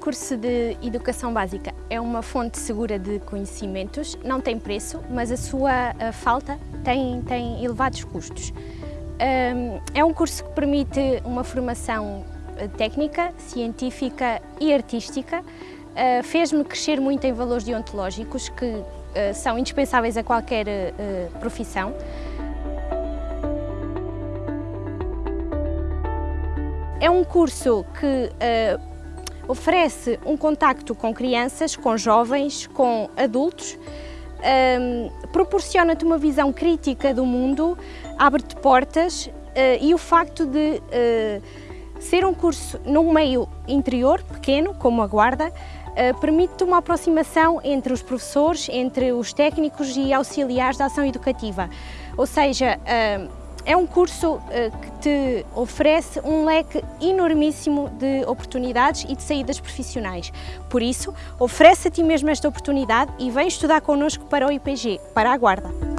curso de Educação Básica é uma fonte segura de conhecimentos, não tem preço, mas a sua falta tem, tem elevados custos. É um curso que permite uma formação eh, técnica, científica e artística. Eh, fez-me crescer muito em valores deontológicos que eh, são indispensáveis a qualquer profissão. É um curso que oferece um contacto com crianças, com jovens, com adultos, um, proporciona-te uma visão crítica do mundo, abre-te portas uh, e o facto de uh, ser um curso num meio interior, pequeno, como a Guarda, uh, permite-te uma aproximação entre os professores, entre os técnicos e auxiliares da ação educativa. Ou seja, é um curso uh, que te oferece um leque enormíssimo de oportunidades e de saídas profissionais. Por isso, oferece a ti mesmo esta oportunidade e vem estudar connosco para o IPG, para a Guarda.